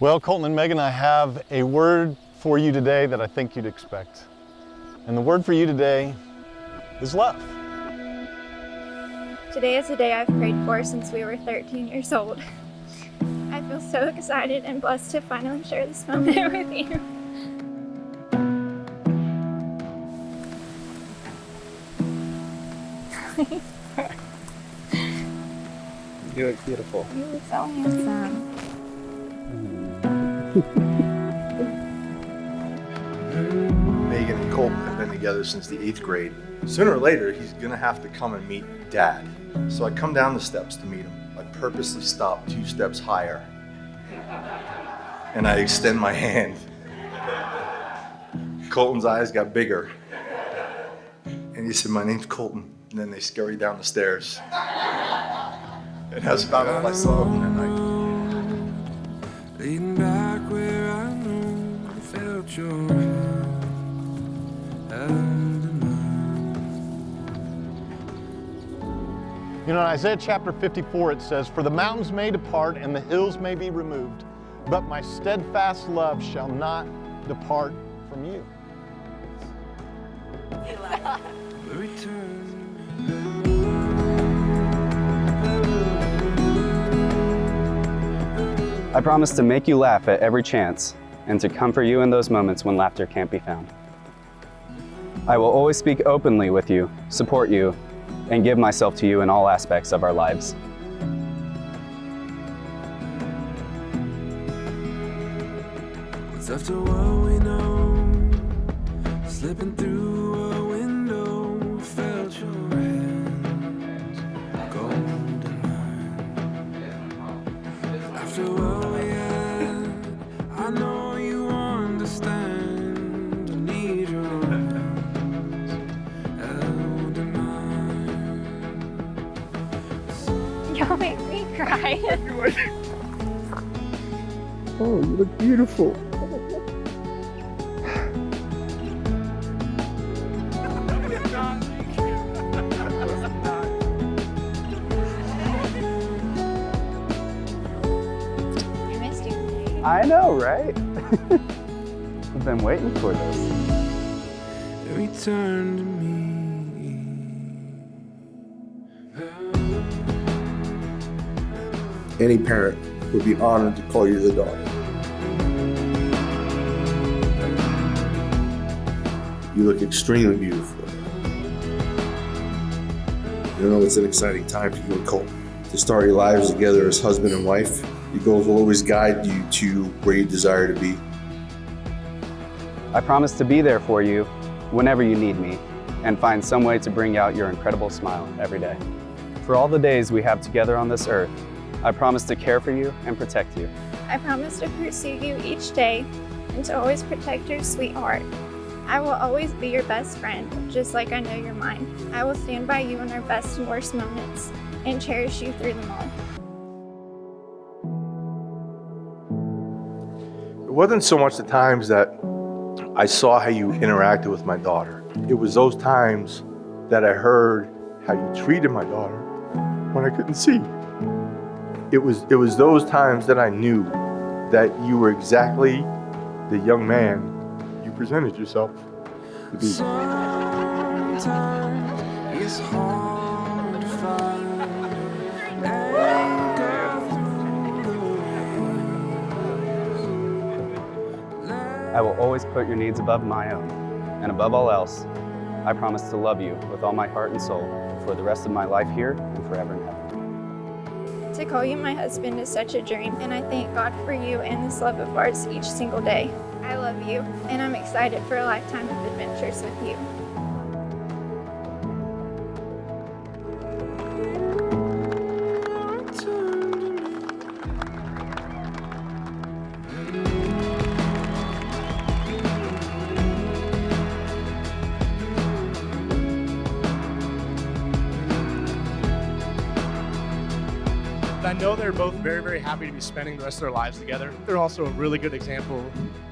Well, Colton and Megan, I have a word for you today that I think you'd expect. And the word for you today is love. Today is the day I've prayed for since we were 13 years old. I feel so excited and blessed to finally share this moment with you. You look beautiful. You look so handsome. Megan and Colton have been together since the eighth grade. Sooner or later, he's gonna have to come and meet dad. So I come down the steps to meet him. I purposely stop two steps higher. And I extend my hand. Colton's eyes got bigger. And he said, my name's Colton. And then they scurry down the stairs. And that's about all I saw that night. Your hand in mine. You know, in Isaiah chapter 54, it says, For the mountains may depart and the hills may be removed, but my steadfast love shall not depart from you. I promise to make you laugh at every chance and to comfort you in those moments when laughter can't be found. I will always speak openly with you, support you, and give myself to you in all aspects of our lives. After we know? Slipping through mine. Y'all make me cry. Oh, you look beautiful. I missed you. I know, right? I've been waiting for this. Return to me. Any parent would be honored to call you the daughter. You look extremely beautiful. You know, it's an exciting time for you and Colton. To start your lives together as husband and wife, your goals will always guide you to where you desire to be. I promise to be there for you whenever you need me and find some way to bring out your incredible smile every day. For all the days we have together on this earth, I promise to care for you and protect you. I promise to pursue you each day and to always protect your sweetheart. I will always be your best friend, just like I know you're mine. I will stand by you in our best and worst moments and cherish you through them all. It wasn't so much the times that I saw how you interacted with my daughter. It was those times that I heard how you treated my daughter when I couldn't see. It was, it was those times that I knew that you were exactly the young man you presented yourself to be. Sometimes it's hard to find anchor through the waves. I will always put your needs above my own. And above all else, I promise to love you with all my heart and soul for the rest of my life here and forever in heaven. To call you my husband is such a dream, and I thank God for you and this love of ours each single day. I love you, and I'm excited for a lifetime of adventures with you. I know they're both very, very happy to be spending the rest of their lives together. They're also a really good example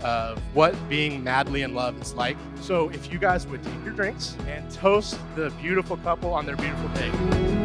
of what being madly in love is like. So if you guys would take your drinks and toast the beautiful couple on their beautiful day.